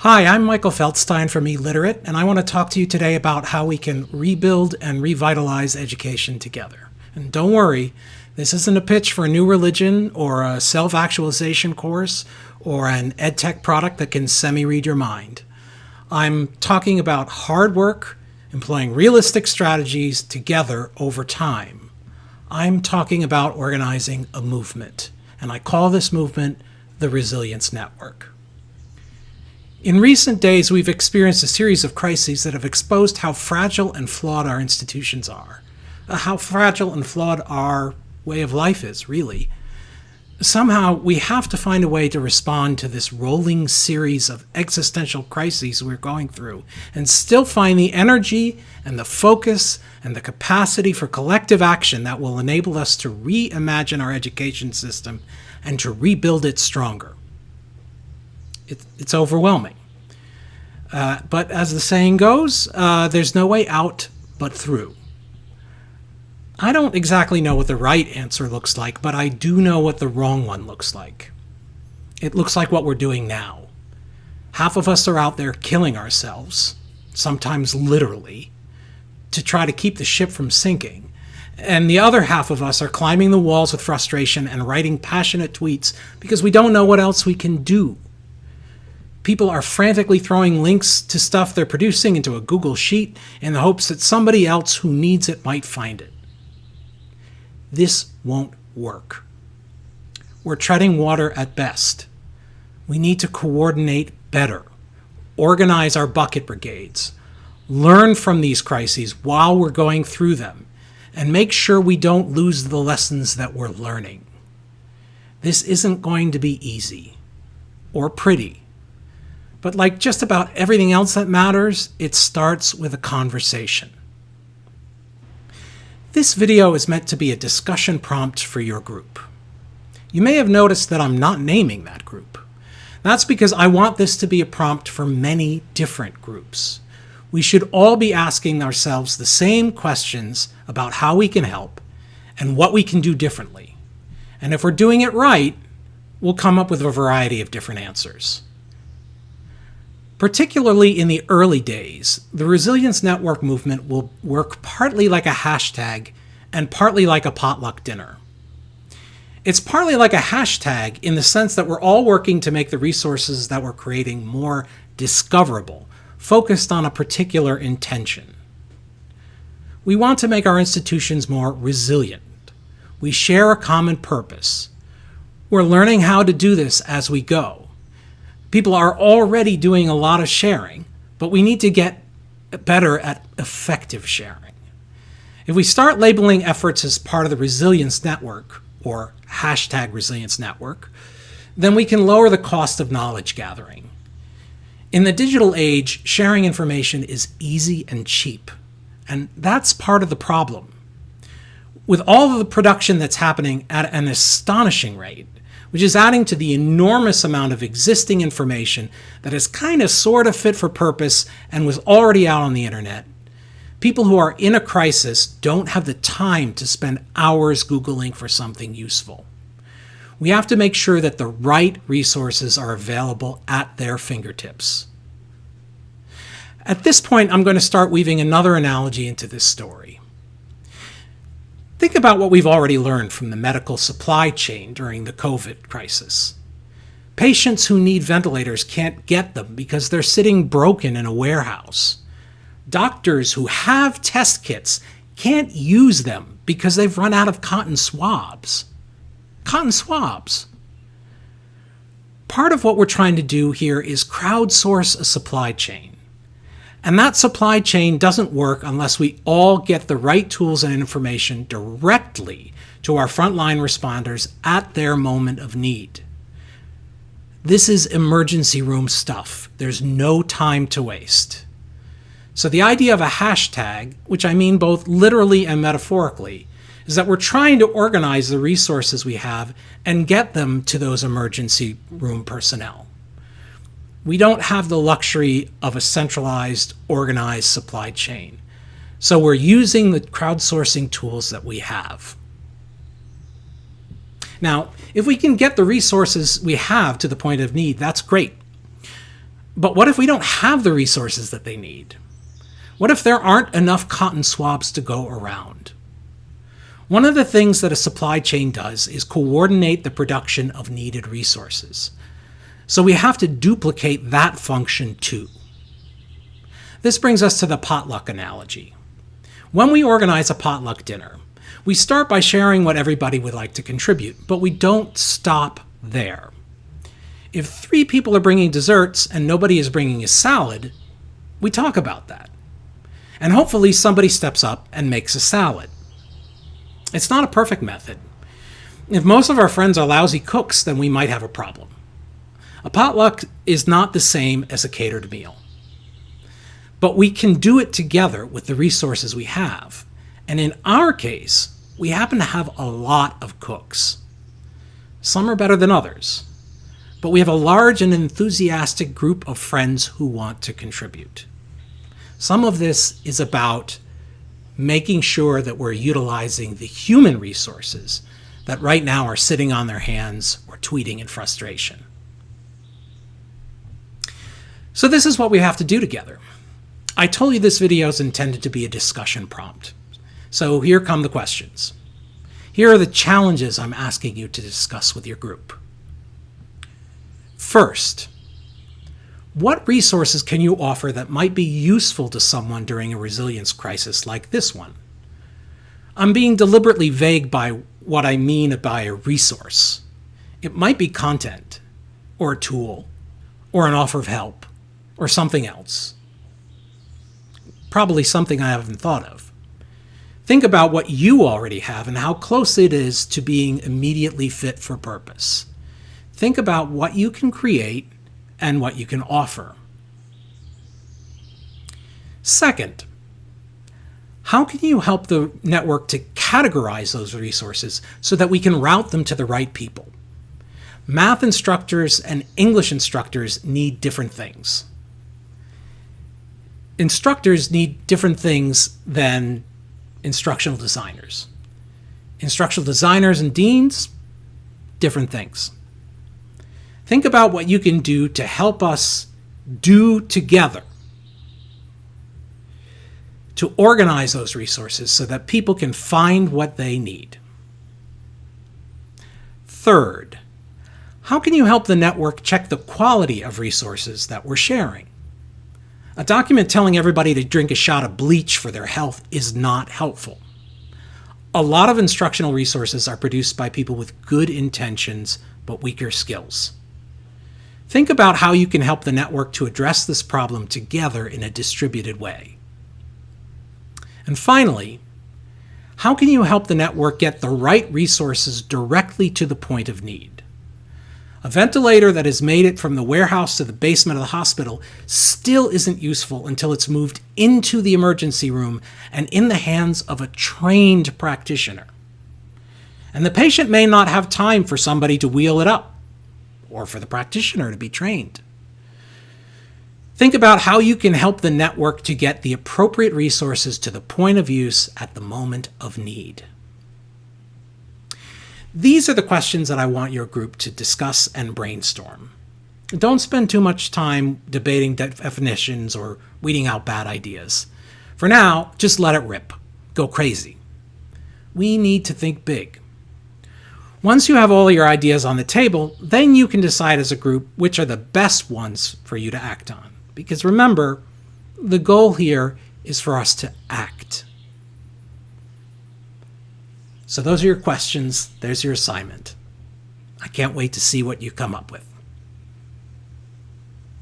Hi, I'm Michael Feldstein from eLiterate, and I want to talk to you today about how we can rebuild and revitalize education together. And don't worry, this isn't a pitch for a new religion or a self-actualization course or an edtech product that can semi-read your mind. I'm talking about hard work, employing realistic strategies together over time. I'm talking about organizing a movement, and I call this movement the Resilience Network. In recent days, we've experienced a series of crises that have exposed how fragile and flawed our institutions are, uh, how fragile and flawed our way of life is, really. Somehow, we have to find a way to respond to this rolling series of existential crises we're going through and still find the energy and the focus and the capacity for collective action that will enable us to reimagine our education system and to rebuild it stronger it, it's overwhelming. Uh, but as the saying goes, uh, there's no way out but through. I don't exactly know what the right answer looks like, but I do know what the wrong one looks like. It looks like what we're doing now. Half of us are out there killing ourselves, sometimes literally, to try to keep the ship from sinking. And the other half of us are climbing the walls with frustration and writing passionate tweets because we don't know what else we can do people are frantically throwing links to stuff they're producing into a Google Sheet in the hopes that somebody else who needs it might find it. This won't work. We're treading water at best. We need to coordinate better, organize our bucket brigades, learn from these crises while we're going through them, and make sure we don't lose the lessons that we're learning. This isn't going to be easy or pretty but like just about everything else that matters, it starts with a conversation. This video is meant to be a discussion prompt for your group. You may have noticed that I'm not naming that group. That's because I want this to be a prompt for many different groups. We should all be asking ourselves the same questions about how we can help and what we can do differently. And if we're doing it right, we'll come up with a variety of different answers. Particularly in the early days, the Resilience Network movement will work partly like a hashtag and partly like a potluck dinner. It's partly like a hashtag in the sense that we're all working to make the resources that we're creating more discoverable, focused on a particular intention. We want to make our institutions more resilient. We share a common purpose. We're learning how to do this as we go. People are already doing a lot of sharing, but we need to get better at effective sharing. If we start labeling efforts as part of the resilience network, or hashtag resilience network, then we can lower the cost of knowledge gathering. In the digital age, sharing information is easy and cheap, and that's part of the problem. With all of the production that's happening at an astonishing rate, which is adding to the enormous amount of existing information that is kind of sort of fit for purpose and was already out on the internet. People who are in a crisis don't have the time to spend hours Googling for something useful. We have to make sure that the right resources are available at their fingertips. At this point, I'm going to start weaving another analogy into this story. Think about what we've already learned from the medical supply chain during the COVID crisis. Patients who need ventilators can't get them because they're sitting broken in a warehouse. Doctors who have test kits can't use them because they've run out of cotton swabs. Cotton swabs. Part of what we're trying to do here is crowdsource a supply chain. And that supply chain doesn't work unless we all get the right tools and information directly to our frontline responders at their moment of need. This is emergency room stuff. There's no time to waste. So the idea of a hashtag, which I mean both literally and metaphorically, is that we're trying to organize the resources we have and get them to those emergency room personnel we don't have the luxury of a centralized, organized supply chain. So we're using the crowdsourcing tools that we have. Now, if we can get the resources we have to the point of need, that's great. But what if we don't have the resources that they need? What if there aren't enough cotton swabs to go around? One of the things that a supply chain does is coordinate the production of needed resources. So we have to duplicate that function too. This brings us to the potluck analogy. When we organize a potluck dinner, we start by sharing what everybody would like to contribute, but we don't stop there. If three people are bringing desserts and nobody is bringing a salad, we talk about that. And hopefully somebody steps up and makes a salad. It's not a perfect method. If most of our friends are lousy cooks, then we might have a problem. A potluck is not the same as a catered meal. But we can do it together with the resources we have. And in our case, we happen to have a lot of cooks. Some are better than others, but we have a large and enthusiastic group of friends who want to contribute. Some of this is about making sure that we're utilizing the human resources that right now are sitting on their hands or tweeting in frustration. So this is what we have to do together. I told you this video is intended to be a discussion prompt. So here come the questions. Here are the challenges I'm asking you to discuss with your group. First, what resources can you offer that might be useful to someone during a resilience crisis like this one? I'm being deliberately vague by what I mean by a resource. It might be content, or a tool, or an offer of help, or something else. Probably something I haven't thought of. Think about what you already have and how close it is to being immediately fit for purpose. Think about what you can create and what you can offer. Second, how can you help the network to categorize those resources so that we can route them to the right people? Math instructors and English instructors need different things. Instructors need different things than instructional designers. Instructional designers and deans, different things. Think about what you can do to help us do together to organize those resources so that people can find what they need. Third, how can you help the network check the quality of resources that we're sharing? A document telling everybody to drink a shot of bleach for their health is not helpful. A lot of instructional resources are produced by people with good intentions but weaker skills. Think about how you can help the network to address this problem together in a distributed way. And finally, how can you help the network get the right resources directly to the point of need? A ventilator that has made it from the warehouse to the basement of the hospital still isn't useful until it's moved into the emergency room and in the hands of a trained practitioner. And the patient may not have time for somebody to wheel it up or for the practitioner to be trained. Think about how you can help the network to get the appropriate resources to the point of use at the moment of need. These are the questions that I want your group to discuss and brainstorm. Don't spend too much time debating definitions or weeding out bad ideas. For now, just let it rip. Go crazy. We need to think big. Once you have all your ideas on the table, then you can decide as a group which are the best ones for you to act on. Because remember, the goal here is for us to act. So those are your questions. There's your assignment. I can't wait to see what you come up with.